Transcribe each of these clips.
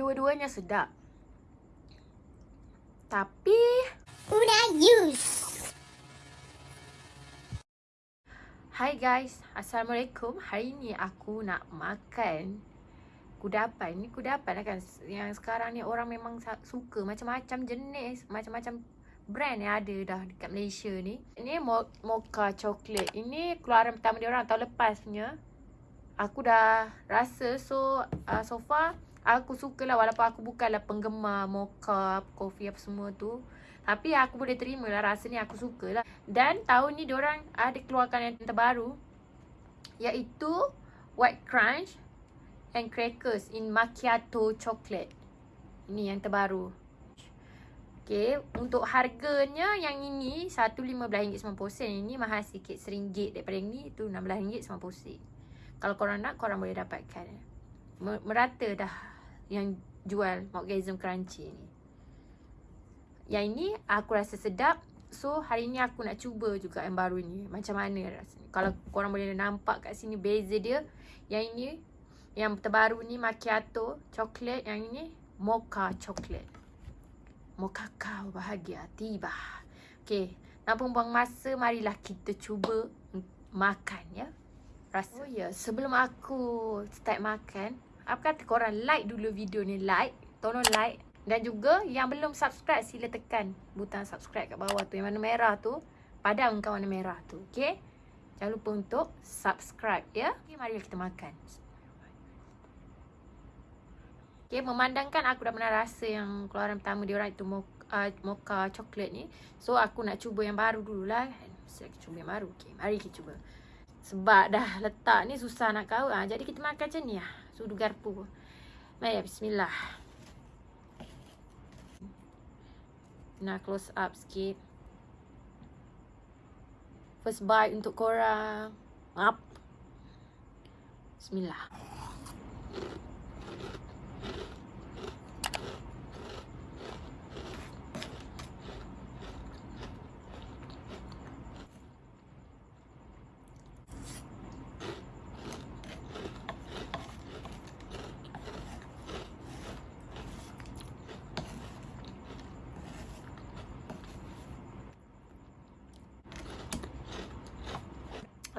Kedua-duanya sedap. Tapi Una use. Hai guys, Assalamualaikum. Hari ni aku nak makan kudapan. Ni kudapan lah kan yang sekarang ni orang memang suka macam-macam jenis, macam-macam brand yang ada dah dekat Malaysia ni. Ini mo- mocha coklat. Ini keluaran pertama dia orang tahun lepas punya. Aku dah rasa so uh, so far aku suka lah walaupun aku bukanlah penggemar mocha, kopi apa semua tu. Tapi aku boleh terima lah rasa ni aku suka lah. Dan tahun ni diorang ada keluarkan yang terbaru iaitu White Crunch and Crackers in Macchiato Chocolate. Ini yang terbaru. Okay, untuk harganya yang ini RM1.15.90. Ini mahal sikit, RM1 daripada yang ni itu RM16.90. Kalau korang nak, korang boleh dapatkan. Mer- Merata dah yang jual Morgasm Crunchy ni. Yang ini aku rasa sedap. So hari ni aku nak cuba juga yang baru ni. Macam mana rasanya. Kalau korang boleh nampak kat sini beza dia. Yang ini yang terbaru ni macchiato coklat. Yang ini mocha coklat. Mocha kau bahagia tiba. Okay. Tanpa buang masa marilah kita cuba makan ya. Rasa. Oh ya, yeah. sebelum aku start makan, apa kata korang like dulu video ni, like. Tolong like dan juga yang belum subscribe sila tekan butang subscribe kat bawah tu yang warna merah tu. Padamkan warna merah tu. Okay? Jangan lupa untuk subscribe ya. Okay, mari kita makan. Okay, memandangkan aku dah pernah rasa yang keluaran pertama dia orang itu mocha, uh, mocha coklat ni. So aku nak cuba yang baru dululah. Kita cuba yang baru. Okay, mari kita cuba. Sebab dah letak ni susah nak kau. Ha, jadi kita makan macam ni lah. Sudu garpu. Mari bismillah. Nak close up sikit. First bite untuk korang. Up. Bismillah.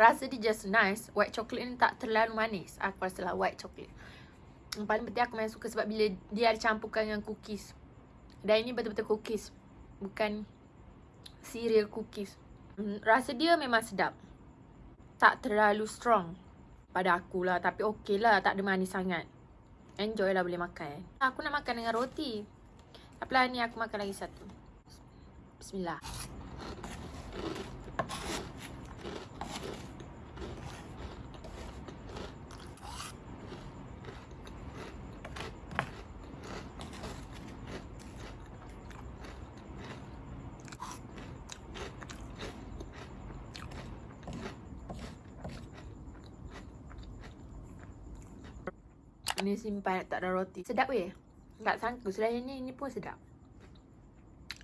Rasa dia just nice. White chocolate ni tak terlalu manis. Aku rasa lah white chocolate. Yang paling penting aku memang suka sebab bila dia ada campurkan dengan cookies. Dan ini betul-betul cookies. Bukan cereal cookies. Hmm, rasa dia memang sedap. Tak terlalu strong pada aku lah. Tapi okey lah. Tak ada manis sangat. Enjoy lah boleh makan. Aku nak makan dengan roti. Tapi lah ni aku makan lagi satu. Bismillah. Ni simpan tak ada roti. Sedap weh. Tak sangka selain ni, ni pun sedap.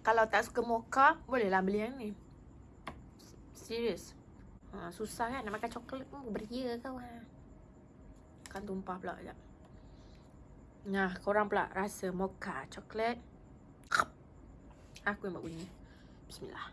Kalau tak suka mocha, bolehlah beli yang ni. Serius. Ha, susah kan nak makan coklat pun beria kau ha. Kan tumpah pula sekejap. Nah, korang pula rasa mocha coklat. Aku yang buat bunyi. Bismillah.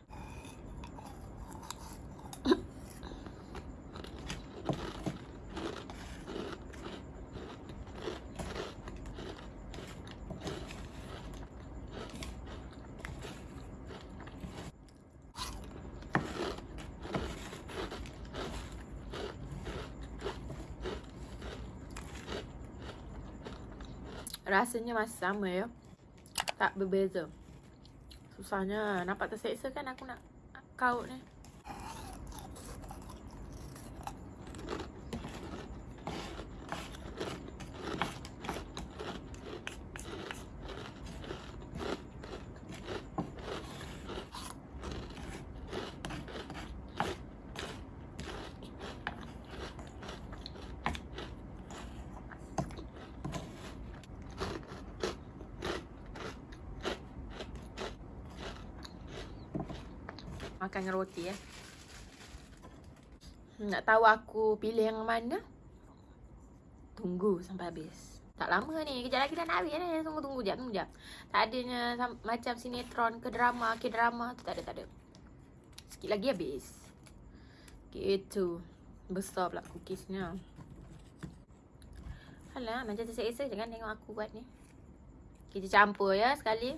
Rasanya masih sama ya. Tak berbeza. Susahnya nampak terseksa kan aku nak kaut ni. Makan dengan roti ya. Nak tahu aku pilih yang mana? Tunggu sampai habis. Tak lama ni. Kejap lagi dah nak habis ni. Tunggu tunggu jap, tunggu jap. Tak adanya macam sinetron ke drama, ke drama tu tak ada tak ada. Sikit lagi habis. Gitu. Besar pula cookiesnya. Alah, macam terseksa jangan tengok aku buat ni. Kita campur ya sekali.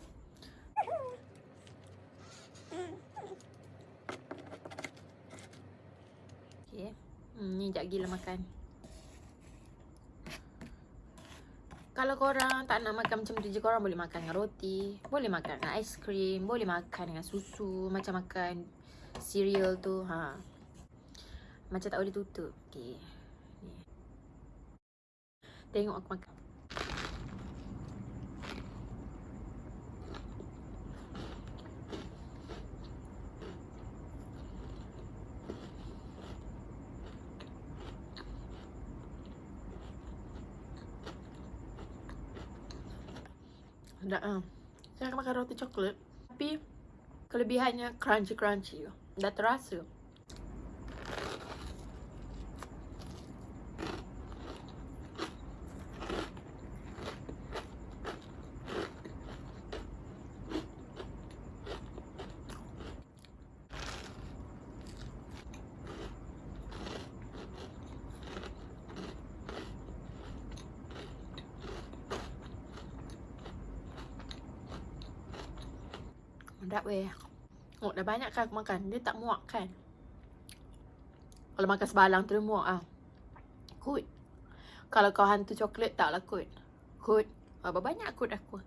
Okay. Hmm, ni jap gila makan. Kalau korang tak nak makan macam tu je, korang boleh makan dengan roti. Boleh makan dengan aiskrim. Boleh makan dengan susu. Macam makan cereal tu. Ha. Macam tak boleh tutup. Okay. Tengok aku makan. Tak ah. Saya akan makan roti coklat. Tapi kelebihannya crunchy-crunchy. Dah terasa. Sedap weh. Oh, dah banyak kan aku makan. Dia tak muak kan. Kalau makan sebalang tu dia muak ah. Kut. Kalau kau hantu coklat taklah kut. Kut. Berapa banyak kut aku.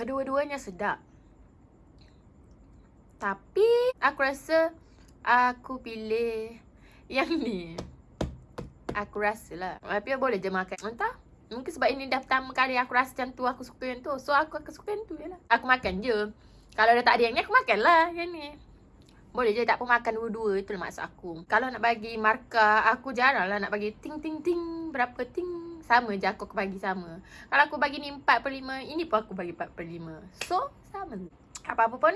Kedua-duanya sedap. Tapi aku rasa aku pilih yang ni. Aku rasa lah. Tapi boleh je makan. Entah. Mungkin sebab ini dah pertama kali aku rasa macam tu. Aku suka yang tu. So aku akan suka yang tu je lah. Aku makan je. Kalau dah tak ada yang ni aku makan lah yang ni. Boleh je tak pun makan dua-dua. Itulah maksud aku. Kalau nak bagi markah. Aku jarang lah nak bagi ting ting ting. Berapa ting sama je aku, aku bagi sama. Kalau aku bagi ni 4 per 5, ini pun aku bagi 4 per 5. So, sama. Apa-apa pun,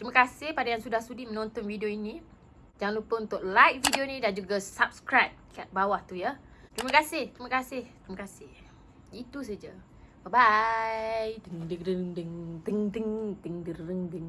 terima kasih pada yang sudah sudi menonton video ini. Jangan lupa untuk like video ni dan juga subscribe kat bawah tu ya. Terima kasih, terima kasih, terima kasih. Itu saja. Bye bye. Ding ding ding ding ding ding ding ding ding.